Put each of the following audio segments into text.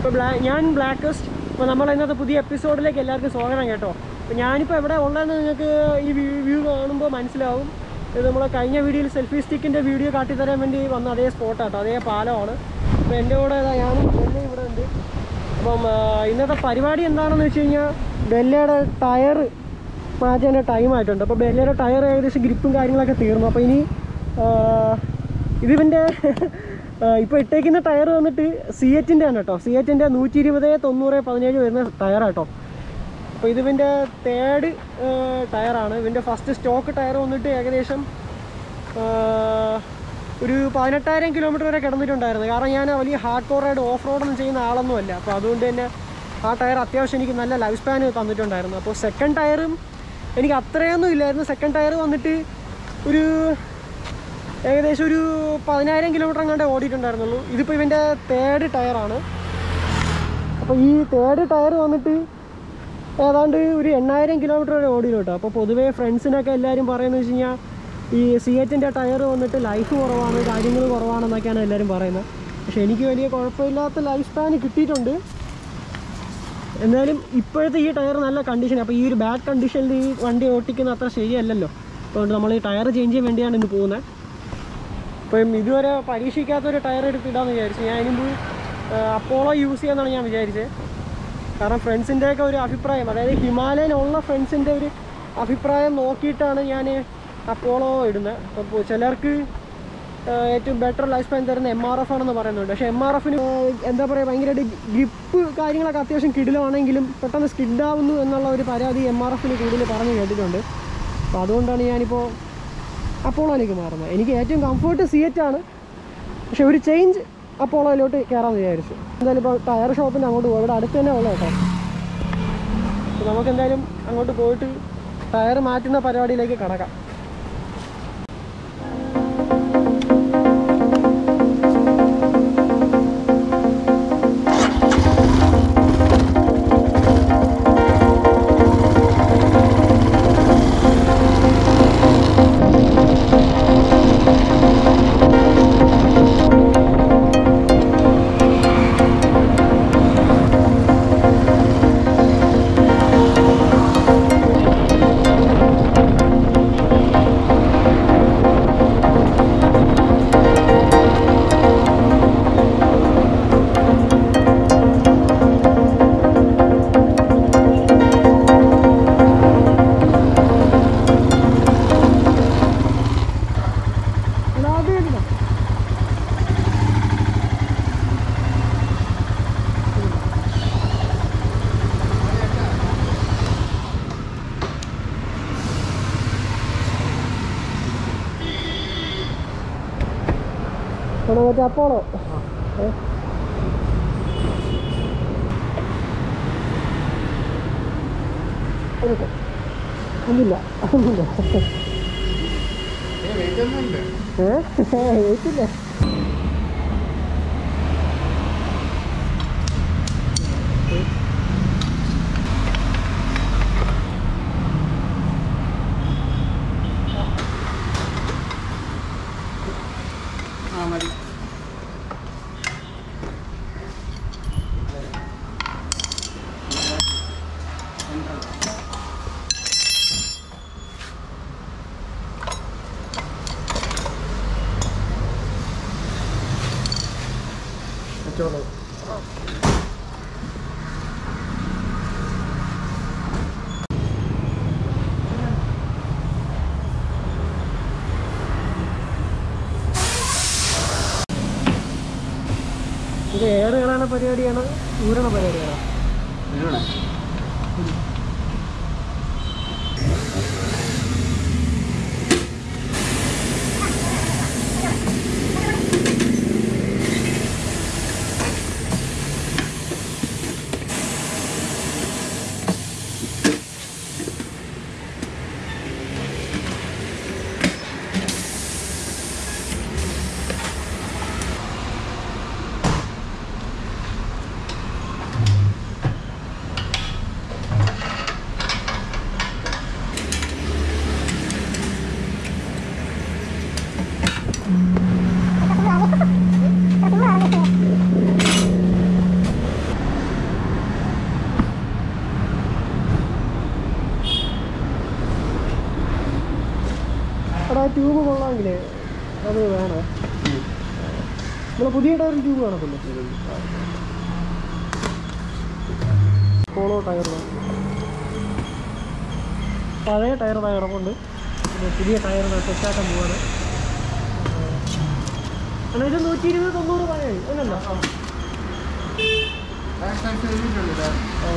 ഇപ്പോൾ ബ്ലാ ഞാൻ ബ്ലാക്കസ്റ്റ് ഇപ്പോൾ നമ്മൾ ഇന്നത്തെ പുതിയ എപ്പിസോഡിലേക്ക് എല്ലാവർക്കും സ്വാഗതം കേട്ടോ. അപ്പോൾ ഞാനിപ്പോൾ എവിടെ ഉള്ളതെന്ന് നിങ്ങൾക്ക് ഈ വ്യൂ കാണുമ്പോൾ മനസ്സിലാവും. ഇത് നമ്മൾ കഴിഞ്ഞ വീഡിയോയിൽ സെൽഫി സ്റ്റിക്കിന്റെ വീഡിയോ കാട്ടിത്തരാൻ വേണ്ടി വന്ന അതേ സ്പോട്ടാട്ടോ അതേ പാലമാണ്. അപ്പോൾ എന്റെ കൂടെ ഞാനും ബെല്ല ഇവിടെ ഉണ്ട്. അപ്പം ഇന്നത്തെ പരിപാടി എന്താണെന്ന് വെച്ച് കഴിഞ്ഞാൽ ബെല്ലയുടെ ടയർ മാറ്റേണ്ട ടൈം ആയിട്ടുണ്ട്. അപ്പോൾ ബെല്ലയുടെ ടയർ ഏകദേശം ഗ്രിപ്പും കാര്യങ്ങളൊക്കെ തീർന്നു. അപ്പോൾ ഇനി ഇതിന്റെ ഇപ്പോൾ ഇട്ടേക്കുന്ന ടയർ വന്നിട്ട് സി എറ്റിന്റെ ആണ് കേട്ടോ സി എറ്റിന്റെ നൂറ്റി ഇരുപത് തൊണ്ണൂറ് പതിനേഴ് വരുന്ന ടയറാട്ടോ അപ്പോൾ ഇവന്റെ തേർഡ് ടയറാണ് ഇവന്റെ ഫസ്റ്റ് സ്റ്റോക്ക് ടയർ വന്നിട്ട് ഏകദേശം ഒരു പതിനെട്ടായിരം കിലോമീറ്റർ വരെ കിടന്നിട്ടുണ്ടായിരുന്നു. കാരണം ഞാൻ വലിയ ഹാർഡ് കോർ റൈഡ് ഓഫ് റോഡൊന്നും ചെയ്യുന്ന ആളൊന്നും അല്ല. അപ്പോൾ അതുകൊണ്ട് തന്നെ ആ ടയർ അത്യാവശ്യം എനിക്ക് നല്ല ലൈഫ് സ്പാൻ തന്നിട്ടുണ്ടായിരുന്നു. അപ്പോൾ സെക്കൻഡ് ടയറും എനിക്ക് അത്രയൊന്നും ഇല്ലായിരുന്നു. സെക്കൻഡ് ടയർ വന്നിട്ട് ഒരു ഏകദേശം ഒരു പതിനായിരം കിലോമീറ്റർ അങ്ങാണ്ട് ഓടിയിട്ടുണ്ടായിരുന്നുള്ളൂ. ഇതിപ്പോൾ ഇവന്റെ തേർഡ് ടയറാണ് അപ്പോൾ ഈ തേർഡ് ടയർ വന്നിട്ട് ഏതാണ്ട് ഒരു എണ്ണായിരം കിലോമീറ്റർ വരെ ഓടിയിട്ടോ അപ്പോൾ പൊതുവേ ഫ്രണ്ട്സിനൊക്കെ എല്ലാവരും പറയുന്നത് വെച്ച് കഴിഞ്ഞാൽ ഈ സി എച്ചിന്റെ ടയർ വന്നിട്ട് ലൈഫ് കുറവാണ് കാര്യങ്ങൾ കുറവാണെന്നൊക്കെയാണ് എല്ലാവരും പറയുന്നത്. പക്ഷേ എനിക്ക് വലിയ കുഴപ്പമില്ലാത്ത ലൈഫ് സ്പാൻ കിട്ടിയിട്ടുണ്ട്. എന്നാലും ഇപ്പോഴത്തെ ഈ ടയർ നല്ല കണ്ടീഷൻ അപ്പോൾ ഈ ഒരു ബാഡ് കണ്ടീഷനിൽ ഈ വണ്ടി ഓട്ടിക്കുന്ന അത്ര ശരിയല്ലല്ലോ. അതുകൊണ്ട് നമ്മൾ ഈ ടയർ ചേഞ്ച് ചെയ്യാൻ വേണ്ടിയാണ് ഇന്ന് പോകുന്നത്. അപ്പം ഇതുവരെ പരീക്ഷിക്കാത്തൊരു ടയർ എടുത്തിടാന്ന് വിചാരിച്ചു. ഞാൻ ഇനി അപ്പോളോ യൂസ് ചെയ്യാമെന്നാണ് ഞാൻ വിചാരിച്ചത് കാരണം ഫ്രണ്ട്സിന്റെയൊക്കെ ഒരു അഭിപ്രായം അതായത് ഹിമാലയൻ ഉള്ള ഫ്രണ്ട്സിന്റെ ഒരു അഭിപ്രായം നോക്കിയിട്ടാണ് ഞാൻ അപ്പോളോ ഇടുന്നത്. അപ്പോൾ ചിലർക്ക് ഏറ്റവും ബെറ്റർ ലൈഫ് സ്പാൻ തരുന്ന എം ആർ എഫ് ആണെന്ന് പറയുന്നുണ്ട്. പക്ഷേ എം ആർ എഫിന് എന്താ പറയുക ഭയങ്കരമായിട്ട് ഗ്രിപ്പ് കാര്യങ്ങളൊക്കെ അത്യാവശ്യം കിടിലാണെങ്കിലും പെട്ടെന്ന് സ്കിഡാവുന്നു എന്നുള്ള ഒരു പരാതി എം ആർ എഫിന് കൂടുതൽ പറഞ്ഞു കേട്ടിട്ടുണ്ട്. അപ്പോൾ അതുകൊണ്ടാണ് ഞാനിപ്പോൾ അപ്പോളോയിലേക്ക് മാറുന്നത്. എനിക്ക് ഏറ്റവും കംഫർട്ട് ആണ്. പക്ഷെ ഒരു ചേഞ്ച് അപ്പോളോയിലോട്ട് കയറാമെന്ന് വിചാരിച്ചു. എന്തായാലും ഇപ്പോൾ ടയർ ഷോപ്പിന് അങ്ങോട്ട് പോകും ഇവിടെ അടുത്ത് തന്നെ ഉള്ളത് കേട്ടോ. നമുക്ക് എന്തായാലും അങ്ങോട്ട് പോയിട്ട് ടയർ മാറ്റുന്ന പരിപാടിയിലേക്ക് കടക്കാം. അവിടെ മറ്റേ അപ്പോളോ. ഒന്നുമില്ല ഒന്നുമില്ല ഏ വെയിറ്റില്ല കച്ചവടം ഇത് കയറാന പരിപാടിയാണ്? ഊരണ പരിപാടിയാണോ? എടാ ട്യൂബ് കൊള്ളാമെങ്കിലേ അത് വേണേ? നമ്മൾ പുതിയ ടയർ ട്യൂബ് കാണത്തില്ല പോളോ ടയർ പഴയ ടയർ ഇതാ കിടപ്പുണ്ട്. പുതിയ ടയർ തെറ്റാക്കാൻ പോവാണ്. ഇത് നൂറ്റി ഇരുപത് തൊണ്ണൂറ് പഴയ അല്ലല്ലോ. ഓ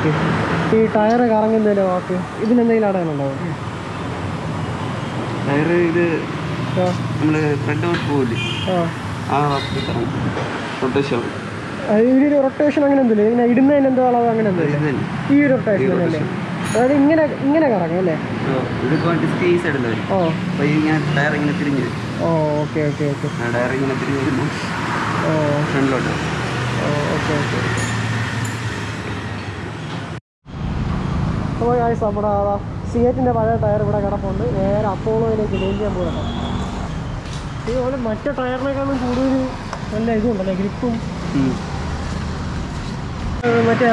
പറ്റി ഈ ടയർ കറങ്ങുന്നതിന്റെ വാക്ക് ഇതിനെന്തെങ്കിലും അടയാളുണ്ടാവും ടയർ ഇത് ഫ്രണ്ട് പോകില്ലേ ആ. റൊട്ടേഷൻ ഇതിന് റൊട്ടേഷൻ അങ്ങനെ എന്തില്ല ഇങ്ങനെ ഇടുന്നതിന് എന്തോ അളവ് അങ്ങനെ ഈ ഒരു റൊട്ടേഷൻ അല്ലേ? അതായത് ഇങ്ങനെ ഇങ്ങനെ കറങ്ങും അല്ലേ? ടയർ ഇങ്ങനെ തിരിഞ്ഞ് വരും. Oh okay okay okay. Tyre ഇങ്ങനെ തിരിഞ്ഞ് വരുമ്പോൾ ഓ ഫ്രണ്ടിലോട്ട് ഓക്കെ ഓക്കെ. അപ്പോൾ ഗായ്സ് നമ്മുടെ സിയറ്റിന്റെ പഴയ ടയർ ഇവിടെ കിടപ്പുണ്ട്. നേരെ അപ്പോളോയിലേക്ക് ചെയ്യാൻ പോകണം ഇതുപോലെ മറ്റേ ടയറിനേക്കാളും കൂടുതൽ നല്ല ഇതുണ്ടല്ലേ ഗ്രിപ്പും മറ്റേ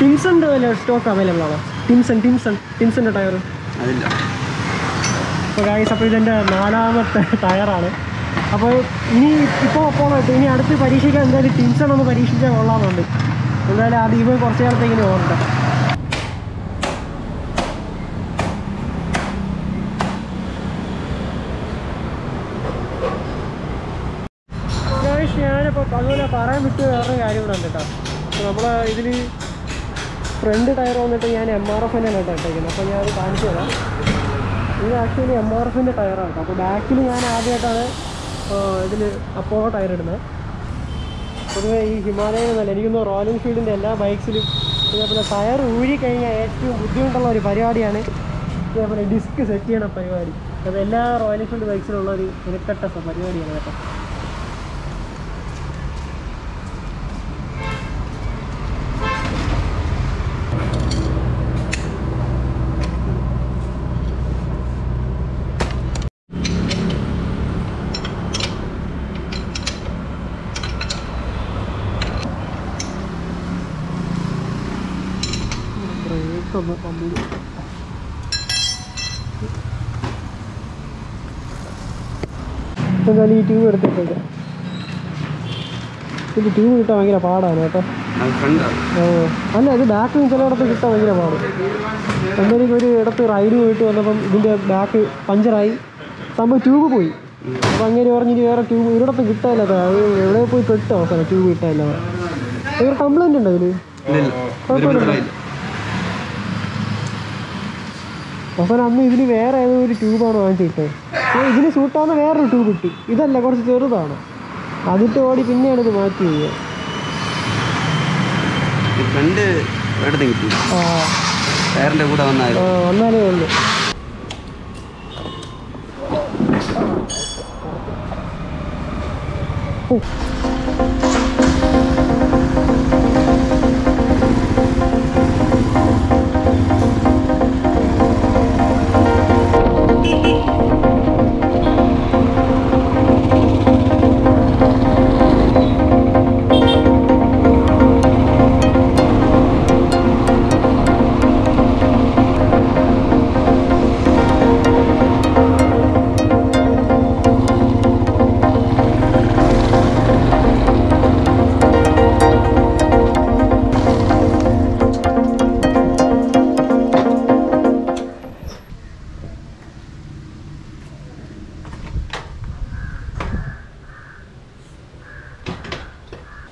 ടിംസന്റെ വല്ല സ്റ്റോക്ക് അവൈലബിൾ ആണോ? ടിംസൺ ടിംസൺ ടിംസന്റെ ടയർ. അതില്ല. അപ്പോൾ ഗായ്സ് അപ്പോൾ ഇതെന്റെ നാലാമത്തെ ടയറാണ്. അപ്പോൾ ഇനി ഇപ്പോൾ പോകട്ടെ ഇനി അടുത്ത് പരീക്ഷിക്കാൻ എന്തായാലും ടിംസൺ ഒന്ന് പരീക്ഷിച്ചാൽ കൊള്ളാമെന്നുണ്ട്. എന്തായാലും അത് ഇവ കുറച്ച് കാലത്തേക്കിന് ഓർമ്മ ഞാനിപ്പോൾ അതുപോലെ പറയാൻ വിട്ട് വേറൊരു കാര്യം കൂടെ ഉണ്ട് കേട്ടോ. നമ്മൾ ഇതിൽ ഫ്രണ്ട് ടയർ വന്നിട്ട് ഞാൻ എം ആർ എഫിന്റെ കേട്ടോ ഇട്ടേക്കുന്നത്. അപ്പോൾ ഞാൻ കാണിച്ചു തരാം. ഇത് ആക്ച്വലി എം ആർ എഫിന്റെ ടയറാണ് കേട്ടോ. അപ്പോൾ ബാക്കിൽ ഞാൻ ആദ്യമായിട്ടാണ് ഇതിൽ അപ്പോളോ ടയർ ഇടുന്നത്. പൊതുവേ ഈ ഹിമാലയൻ എന്നല്ല എനിക്കൊന്ന് റോയൽ എൻഫീൽഡിന്റെ എല്ലാ ബൈക്സിലും ഇതേപോലെ ടയർ ഊരി കഴിഞ്ഞാൽ ഏറ്റവും ബുദ്ധിമുട്ടുള്ള ഒരു പരിപാടിയാണ് ഇതേപോലെ ഡിസ്ക് സെറ്റ് ചെയ്യണ പരിപാടി. അത് എല്ലാ റോയൽ എൻഫീൽഡ് ബൈക്സിലുള്ള ഒരു ഇരക്കട്ട പരിപാടിയാണ് കേട്ടോ ബ്രേക്ക് ഒന്ന് കമ്പനി എന്തായാലും ഈ ട്യൂബ് എടുത്തിട്ടുണ്ട്. ഇത് ട്യൂബ് കിട്ടാൻ ഭയങ്കര പാടാണ് കേട്ടോ. അല്ല ഇത് ബാക്ക് ചിലയിടത്ത് കിട്ടാൻ ഭയങ്കര പാട് എന്തായാലും ഒരു ഇടത്ത് റൈഡ് പോയിട്ട് വന്നപ്പം ഇതിന്റെ ബാക്ക് പഞ്ചറായി സംഭവം ട്യൂബ് പോയി. അപ്പം അങ്ങനെ പറഞ്ഞിട്ട് വേറെ ട്യൂബ് ഒരിടത്ത് കിട്ടാനില്ല അത് എവിടെ പോയി പെട്ടോ അവസാനം ട്യൂബ് കിട്ടാനില്ല. ഒരു കംപ്ലൈന്റ് ഉണ്ടോ ഇതിൽ ഇല്ല ഇല്ല അമ്മ അന്ന് ഇതിന് വേറെ ഏതോ ഒരു ട്യൂബാണ് വാങ്ങിച്ചിട്ടത് ഇതിന് സൂട്ടാവുന്ന വേറൊരു ട്യൂബ് കിട്ടി. ഇതല്ല കുറച്ച് ചെറുതാണ്. അതിട്ട് ഓടി പിന്നെയാണ് ഇത് മാറ്റി ഫ്രണ്ട് കിട്ടി? കൂടെ വന്നാലേ ഉള്ളൂ. ഓ.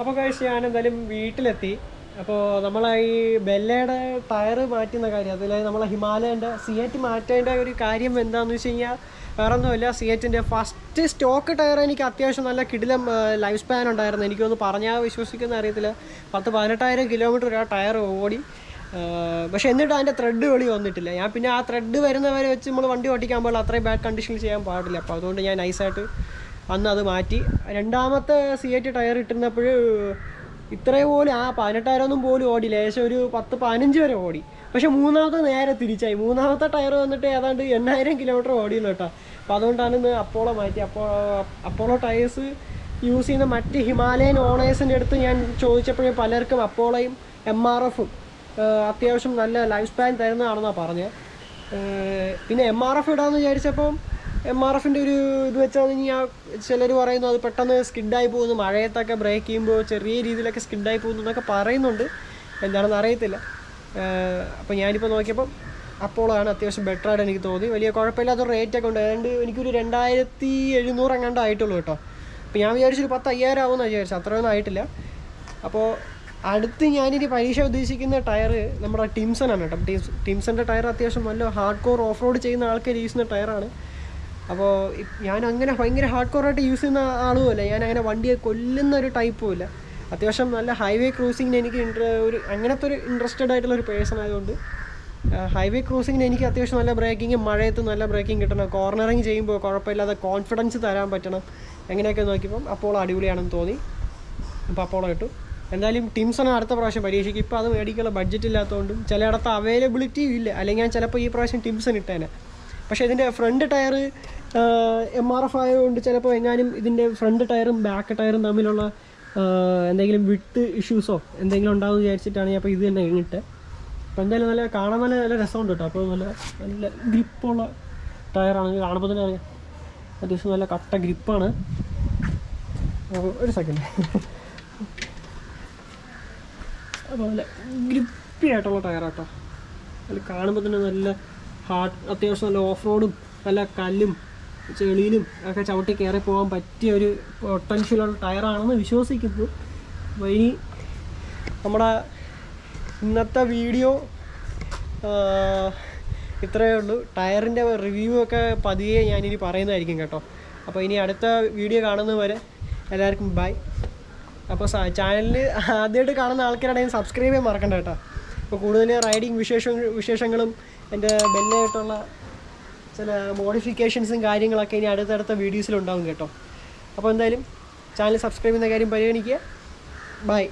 അപ്പോൾ കഴിച്ച് ഞാൻ എന്തായാലും വീട്ടിലെത്തി. അപ്പോൾ നമ്മളെ ഈ ബെല്ലയുടെ ടയർ മാറ്റുന്ന കാര്യം അതിൽ നമ്മളെ ഹിമാലയന്റെ സിയറ്റ് മാറ്റേണ്ട ഒരു കാര്യം എന്താണെന്ന് വെച്ച് കഴിഞ്ഞാൽ വേറെ ഒന്നുമില്ല സിയറ്റിന്റെ ഫസ്റ്റ് സ്റ്റോക്ക് ടയർ എനിക്ക് അത്യാവശ്യം നല്ല കിടിലം ലൈഫ് സ്പാൻ ഉണ്ടായിരുന്നു. എനിക്കൊന്ന് പറഞ്ഞാൽ വിശ്വസിക്കുന്ന അറിയത്തില്ല. പത്ത് പതിനെട്ടായിരം കിലോമീറ്റർ ആ ടയർ ഓടി. പക്ഷേ എന്നിട്ട് അതിന്റെ ത്രെഡ് വെളി വന്നിട്ടില്ല. ഞാൻ പിന്നെ ആ ത്രെഡ് വരുന്നവരെ വെച്ച് നമ്മൾ വണ്ടി ഓടിക്കാൻ പാടില്ല അത്രയും ബാഡ് കണ്ടീഷനിൽ ചെയ്യാൻ പാടില്ല. അപ്പോൾ അതുകൊണ്ട് ഞാൻ നൈസായിട്ട് അന്ന് അത് മാറ്റി. രണ്ടാമത്തെ സി എറ്റ് ടയർ ഇട്ടിരുന്നപ്പോൾ ഇത്രയും പോലും ആ പതിനെട്ടായിരമൊന്നും പോലും ഓടി ഏകദേശം ഒരു പത്ത് പതിനഞ്ച് വരെ ഓടി. പക്ഷെ മൂന്നാമത്തെ നേരെ തിരിച്ചായി. മൂന്നാമത്തെ ടയർ വന്നിട്ട് ഏതാണ്ട് എണ്ണായിരം കിലോമീറ്റർ ഓടിയുള്ളൂ കേട്ടോ. അപ്പം അതുകൊണ്ടാണ് ഇന്ന് അപ്പോളോ മാറ്റി. അപ്പോ അപ്പോളോ ടയേഴ്സ് യൂസ് ചെയ്യുന്ന മറ്റ് ഹിമാലയൻ ഓണേഴ്സിന്റെ അടുത്ത് ഞാൻ ചോദിച്ചപ്പോഴേ പലർക്കും അപ്പോളയും എം ആർ എഫും അത്യാവശ്യം നല്ല ലൈഫ് സ്പാൻ തരുന്നതാണെന്നാണ് പറഞ്ഞത്. പിന്നെ എം ആർ എഫ് ഇടാമെന്ന് വിചാരിച്ചപ്പം എം ആർ എഫിന്റെ ഒരു ഇത് വെച്ചാൽ ഇനി ആ ചിലർ പറയുന്നു അത് പെട്ടെന്ന് സ്കിഡായി പോകുന്നു മഴയത്തൊക്കെ ബ്രേക്ക് ചെയ്യുമ്പോൾ ചെറിയ രീതിയിലൊക്കെ സ്കിഡായി പോകുന്നു എന്നൊക്കെ പറയുന്നുണ്ട്. എന്താണെന്ന് അറിയത്തില്ല. അപ്പോൾ ഞാനിപ്പോൾ നോക്കിയപ്പം അപ്പോളോ ആണ് അത്യാവശ്യം ബെറ്റർ ആയിട്ട് എനിക്ക് തോന്നി. വലിയ കുഴപ്പമില്ലാത്ത റേറ്റ് ഒക്കെ ഉണ്ട്. ഏതാണ്ട് എനിക്കൊരു രണ്ടായിരത്തി എഴുന്നൂറ് എങ്ങാണ്ട് ആയിട്ടുള്ളൂ കേട്ടോ. അപ്പോൾ ഞാൻ വിചാരിച്ചൊരു പത്ത് അയ്യായിരം ആവുമെന്നാണ് വിചാരിച്ചു അത്രയൊന്നും ആയിട്ടില്ല. അപ്പോൾ അടുത്ത് ഞാനിനി പരീക്ഷ ഉദ്ദേശിക്കുന്ന ടയർ നമ്മുടെ ടിംസൺ ആണ് കേട്ടോ. ടിംസ് ടിംസന്റെ ടയർ അത്യാവശ്യം നല്ല ഹാർഡ് കോർ ഓഫ് റോഡ് ചെയ്യുന്ന ആൾക്കാർ യൂസ് ചെയ്യുന്ന ടയറാണ് അപ്പോൾ ഞാൻ അങ്ങനെ ഭയങ്കര ഹാർഡ് കോറായിട്ട് യൂസ് ചെയ്യുന്ന ആളുമല്ല. ഞാൻ അങ്ങനെ വണ്ടിയെ കൊല്ലുന്ന ഒരു ടൈപ്പും ഇല്ല. അത്യാവശ്യം നല്ല ഹൈവേ ക്രോസിങ്ങിന് എനിക്ക് ഒരു അങ്ങനത്തെ ഒരു ഇൻട്രസ്റ്റഡ് ആയിട്ടുള്ള ഒരു പേഴ്സൺ ആയതുകൊണ്ട് ഹൈവേ ക്രോസിങ്ങിന് എനിക്ക് അത്യാവശ്യം നല്ല ബ്രേക്കിങ് മഴയത്ത് നല്ല ബ്രേക്കിംഗ് കിട്ടണം. കോർണറിങ് ചെയ്യുമ്പോൾ കുഴപ്പമില്ലാതെ കോൺഫിഡൻസ് തരാൻ പറ്റണം. അങ്ങനെയൊക്കെ നോക്കിയപ്പം അപ്പോൾ അടിപൊളിയാണെന്ന് തോന്നി. അപ്പോൾ അപ്പോളോ കിട്ടും എന്തായാലും ടിംസൺ അടുത്ത പ്രാവശ്യം പരീക്ഷിക്കും ഇപ്പോൾ അത് മേടിക്കാനുള്ള ബഡ്ജറ്റ് ഇല്ലാത്തതുകൊണ്ടും ചിലയിടത്ത് അവൈലബിലിറ്റിയും ഇല്ല. അല്ലെങ്കിൽ ഞാൻ ചിലപ്പോൾ ഈ പ്രാവശ്യം ടിംസൺ ഇട്ടേനെ. പക്ഷേ ഇതിന്റെ front tyre M R F ആയതുകൊണ്ട് ചിലപ്പോൾ എങ്ങാനും ഇതിന്റെ ഫ്രണ്ട് ടയറും ബാക്ക് ടയറും തമ്മിലുള്ള എന്തെങ്കിലും വിട്ട് ഇഷ്യൂസോ എന്തെങ്കിലും ഉണ്ടാവും വിചാരിച്ചിട്ടാണ് ഞാൻ അപ്പോൾ ഇത് തന്നെ ഇങ്ങിട്ട്. അപ്പോൾ എന്തായാലും നല്ല കാണാൻ നല്ല നല്ല രസമുണ്ട് കേട്ടോ അപ്പോൾ നല്ല നല്ല ഗ്രിപ്പുള്ള ടയറാണ് കാണുമ്പോൾ തന്നെ അറിയാം അത്യാവശ്യം നല്ല കട്ട ഗ്രിപ്പാണ് ഒരു സെക്കൻഡ് അപ്പോൾ നല്ല ഗ്രിപ്പി ആയിട്ടുള്ള ടയറാട്ടോ അതിൽ കാണുമ്പോൾ തന്നെ നല്ല ഹാർഡ് അത്യാവശ്യം നല്ല ഓഫ് റോഡും നല്ല കല്ലും ചെളിയിലും ഒക്കെ ചവിട്ടി കയറി പോകാൻ പറ്റിയ ഒരു പൊട്ടൻഷ്യലുള്ള ടയറാണെന്ന് വിശ്വസിക്കുന്നു. അപ്പോൾ ഇനി നമ്മുടെ ഇന്നത്തെ വീഡിയോ ഇത്രയേ ഉള്ളൂ. ടയറിന്റെ റിവ്യൂ ഒക്കെ പതിയെ ഞാനിനി പറയുന്നതായിരിക്കും കേട്ടോ. അപ്പോൾ ഇനി അടുത്ത വീഡിയോ കാണുന്നതുവരെ എല്ലാവർക്കും ബൈ അപ്പോൾ ചാനലിൽ ആദ്യമായിട്ട് കാണുന്ന ആൾക്കാരാണെങ്കിൽ സബ്സ്ക്രൈബ് ചെയ്യാൻ മറക്കണ്ട കേട്ടോ. അപ്പോൾ കൂടുതൽ റൈഡിങ് വിശേഷ വിശേഷങ്ങളും എന്റെ ബെല്ലായിട്ടുള്ള ചില മോഡിഫിക്കേഷൻസും കാര്യങ്ങളൊക്കെ ഇനി അടുത്തടുത്ത വീഡിയോസിലുണ്ടാവും കേട്ടോ. അപ്പോൾ എന്തായാലും ചാനൽ സബ്സ്ക്രൈബ് ചെയ്യുന്ന കാര്യം പരിഗണിക്കുക. ബൈ